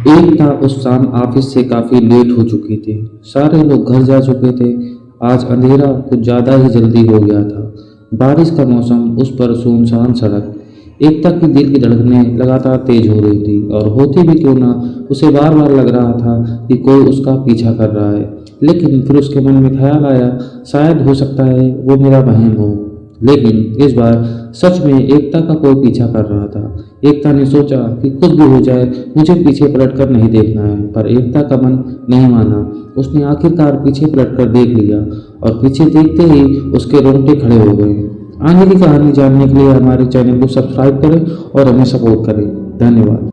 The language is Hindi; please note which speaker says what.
Speaker 1: एकता उस शाम ऑफ़िस से काफ़ी लेट हो चुकी थी। सारे लोग घर जा चुके थे। आज अंधेरा कुछ ज़्यादा ही जल्दी हो गया था। बारिश का मौसम, उस पर सुनसान सड़क। एकता की दिल की धड़कने लगातार तेज हो रही थी, और होती भी क्यों ना, उसे बार बार लग रहा था कि कोई उसका पीछा कर रहा है। लेकिन फिर उसके मन में ख्याल आया, शायद हो सकता है वो मेरा बहन हो। लेकिन इस बार सच में एकता का कोई पीछा कर रहा था। एकता ने सोचा कि कुछ भी हो जाए, मुझे पीछे पलटकर नहीं देखना है, पर एकता का मन नहीं माना। उसने आखिरकार पीछे पलटकर देख लिया और पीछे देखते ही उसके रोंगटे खड़े हो गए। आगे की कहानी जानने के लिए हमारे चैनल को सब्सक्राइब करें और हमें सपोर्ट करें। धन्यवाद।